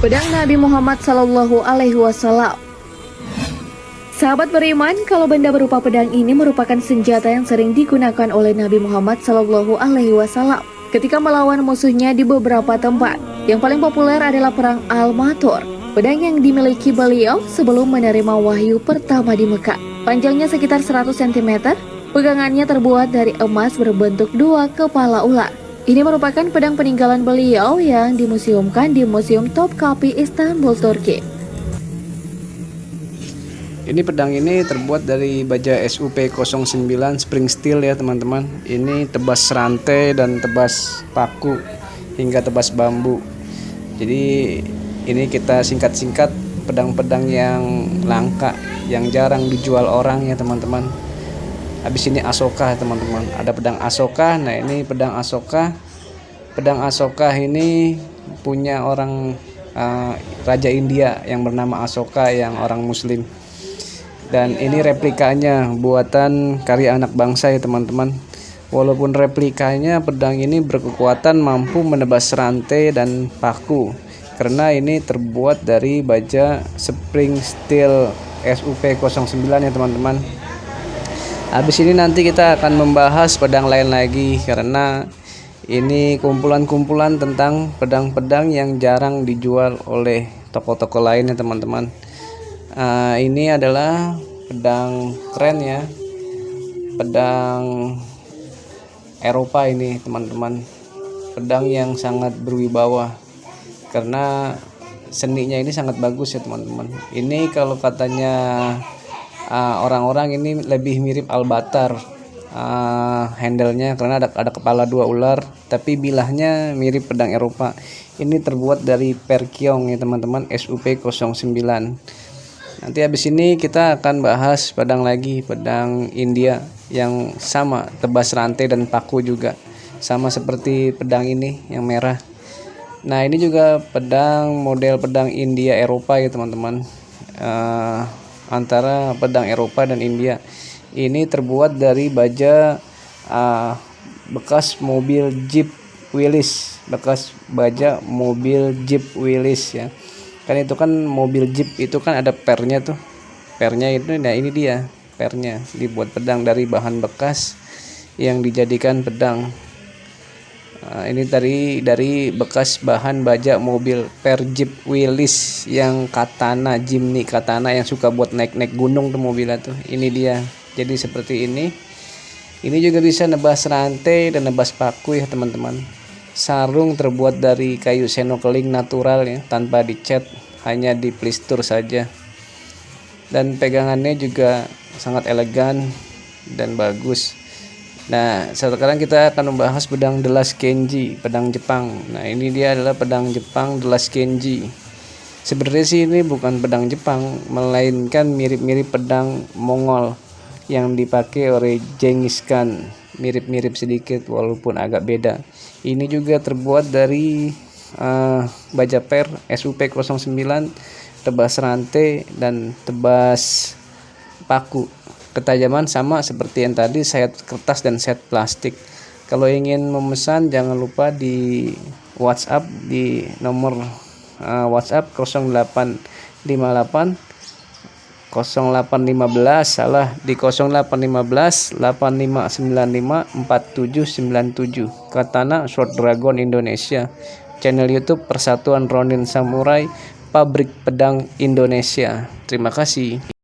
Pedang Nabi Muhammad Sallallahu Alaihi Wasallam. Sahabat beriman, kalau benda berupa pedang ini merupakan senjata yang sering digunakan oleh Nabi Muhammad Sallallahu Alaihi Wasallam ketika melawan musuhnya di beberapa tempat. Yang paling populer adalah perang Al-Matur, pedang yang dimiliki beliau sebelum menerima wahyu pertama di Mekah. Panjangnya sekitar 100 cm, pegangannya terbuat dari emas berbentuk dua kepala ular. Ini merupakan pedang peninggalan beliau yang dimuseumkan di Museum Topkapi Istanbul, Turki. Ini pedang ini terbuat dari baja SUP09 spring steel ya teman-teman. Ini tebas rantai dan tebas paku hingga tebas bambu. Jadi ini kita singkat-singkat pedang-pedang yang langka, yang jarang dijual orang ya teman-teman. Habis ini Asoka teman-teman. Ada pedang Asoka. Nah ini pedang Asoka. Pedang Asoka ini punya orang uh, Raja India yang bernama Asoka yang orang Muslim dan ini replikanya buatan karya anak bangsa ya teman-teman walaupun replikanya pedang ini berkekuatan mampu menebas rantai dan paku karena ini terbuat dari baja spring steel SUP09 ya teman-teman habis ini nanti kita akan membahas pedang lain lagi karena ini kumpulan-kumpulan tentang pedang-pedang yang jarang dijual oleh toko-toko lainnya teman-teman. Uh, ini adalah pedang keren ya. Pedang Eropa ini teman-teman. Pedang yang sangat berwibawa karena seninya ini sangat bagus ya teman-teman. Ini kalau katanya uh, orang-orang uh, ini lebih mirip albatar. Uh, handlenya karena ada ada kepala dua ular tapi bilahnya mirip pedang Eropa. Ini terbuat dari perkiong ya teman-teman SUP 09 nanti habis ini kita akan bahas pedang lagi pedang India yang sama tebas rantai dan paku juga. Sama seperti pedang ini yang merah. Nah ini juga pedang model pedang India Eropa ya teman-teman. Uh, antara pedang Eropa dan India. Ini terbuat dari baja uh, bekas mobil Jeep Willys. Bekas baja mobil Jeep Willys ya. Kan itu kan mobil Jeep itu kan ada pernya tuh. Pernya itu nah ini dia pernya. Dibuat pedang dari bahan bekas yang dijadikan pedang Nah, ini dari dari bekas bahan baja mobil per Jeep Willys yang katana Jimny katana yang suka buat naik-naik gunung tuh mobilnya tuh. Ini dia. Jadi seperti ini. Ini juga bisa nebas rantai dan nebas paku ya teman-teman. Sarung terbuat dari kayu senokeling natural ya tanpa dicat, hanya di plistur saja. Dan pegangannya juga sangat elegan dan bagus. Nah, sekarang kita akan membahas pedang Delas Kenji, pedang Jepang. Nah, ini dia adalah pedang Jepang Delas Kenji. Sebenarnya sih ini bukan pedang Jepang, melainkan mirip-mirip pedang Mongol yang dipakai oleh Genghis Khan. Mirip-mirip sedikit walaupun agak beda. Ini juga terbuat dari uh, baja per SUP09, tebas rantai dan tebas paku ketajaman sama seperti yang tadi set kertas dan set plastik. Kalau ingin memesan jangan lupa di WhatsApp di nomor uh, WhatsApp 0858 0815 salah di 0815 8595 4797 Katana Short Dragon Indonesia. Channel YouTube Persatuan Ronin Samurai Pabrik Pedang Indonesia. Terima kasih